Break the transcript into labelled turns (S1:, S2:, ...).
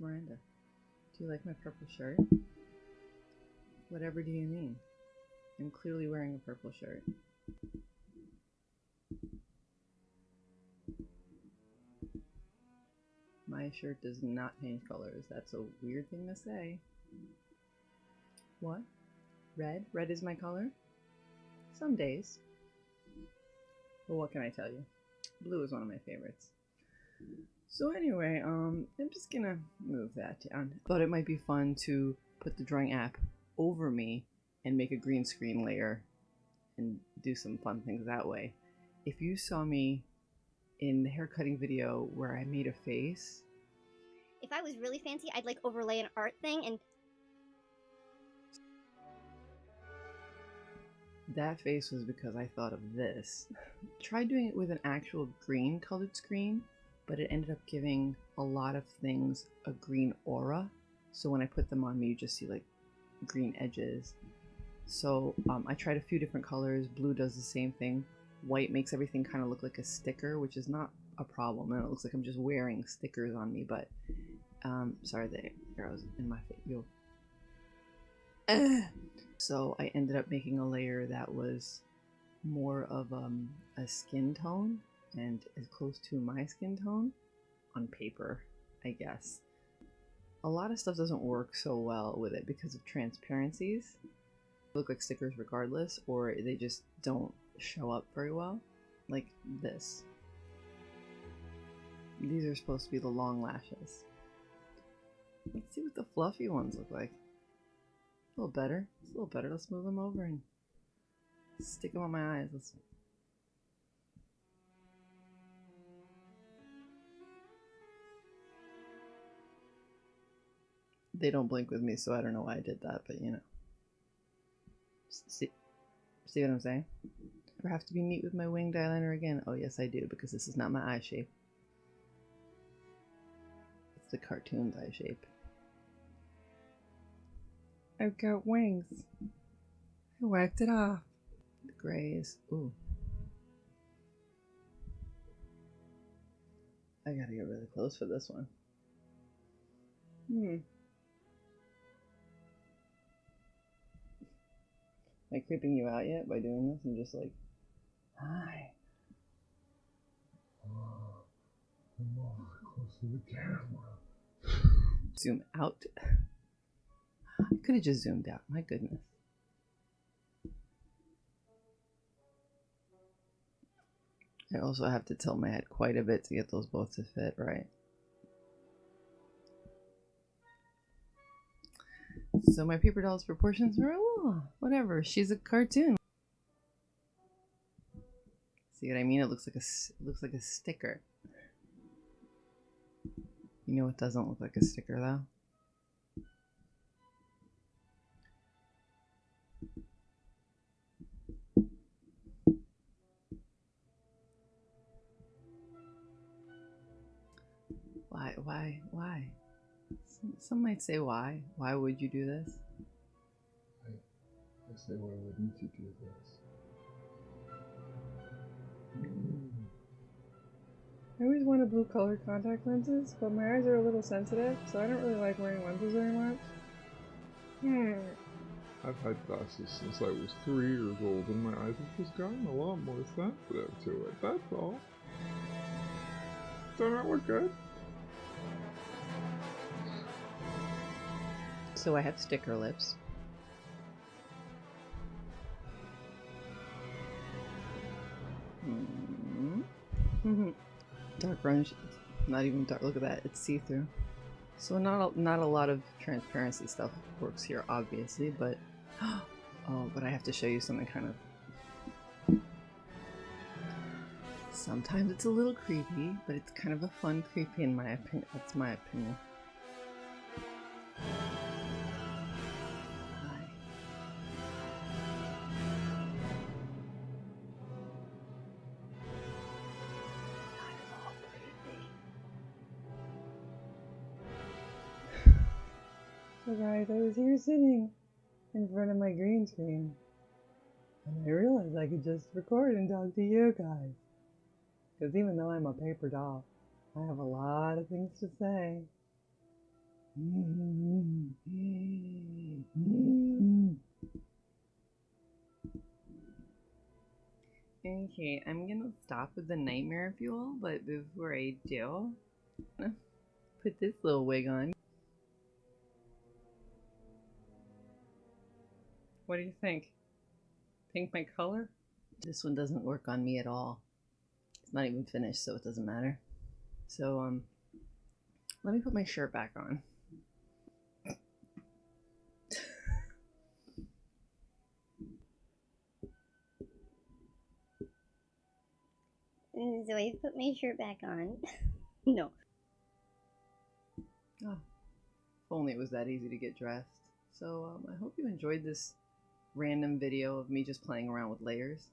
S1: Miranda. Do you like my purple shirt? Whatever do you mean? I'm clearly wearing a purple shirt. My shirt does not change colors. That's a weird thing to say. What? Red? Red is my color? Some days. Well, what can I tell you? Blue is one of my favorites. So anyway, um, I'm just gonna move that down. Thought it might be fun to put the drawing app over me and make a green screen layer and do some fun things that way. If you saw me in the haircutting video where I made a face,
S2: If I was really fancy, I'd like overlay an art thing and
S1: that face was because I thought of this. Tried doing it with an actual green colored screen, but it ended up giving a lot of things a green aura. So when I put them on me, you just see like green edges. So um, I tried a few different colors. Blue does the same thing. White makes everything kind of look like a sticker, which is not a problem. And it looks like I'm just wearing stickers on me, but um, sorry, the arrows in my face. Yo. So I ended up making a layer that was more of um, a skin tone and as close to my skin tone on paper, I guess. A lot of stuff doesn't work so well with it because of transparencies. They look like stickers regardless, or they just don't show up very well. Like this. These are supposed to be the long lashes. Let's see what the fluffy ones look like. A little better. It's a little better. Let's move them over and stick them on my eyes. Let's. They don't blink with me, so I don't know why I did that, but you know. See, see what I'm saying? Ever have to be neat with my winged eyeliner again? Oh yes, I do, because this is not my eye shape. It's the cartoon's eye shape. I've got wings. I wiped it off. The grays. Ooh. I gotta get really close for this one. Hmm. Am I creeping you out yet by doing this? I'm just like, hi. Zoom out. I could have just zoomed out. My goodness. I also have to tilt my head quite a bit to get those both to fit right. So my paper doll's proportions oh, whatever. She's a cartoon. See what I mean? It looks like a it looks like a sticker. You know what doesn't look like a sticker though? Why, why, why? Some, some might say why. Why would you do this?
S3: I say, why wouldn't you do this?
S4: I always wanted blue colored contact lenses, but my eyes are a little sensitive, so I don't really like wearing lenses very much. Hmm.
S3: I've had glasses since I was three years old, and my eyes have just gotten a lot more sensitive to it. That's all. Don't that look good?
S1: So I have sticker lips. Hmm. dark grunge. Not even dark. Look at that. It's see-through. So not a, not a lot of transparency stuff works here, obviously, but oh, but I have to show you something kind of. Sometimes it's a little creepy, but it's kind of a fun creepy in my opinion. That's my opinion.
S4: Guys, I was here sitting in front of my green screen, and I realized I could just record and talk to you guys. Because even though I'm a paper doll, I have a lot of things to say.
S1: Okay, I'm gonna stop with the nightmare fuel, but before I do, put this little wig on.
S4: What do you think? Pink my color?
S1: This one doesn't work on me at all. It's not even finished, so it doesn't matter. So, um, let me put my shirt back on.
S2: So I put my shirt back on. no.
S1: Oh, if only it was that easy to get dressed. So, um, I hope you enjoyed this random video of me just playing around with layers.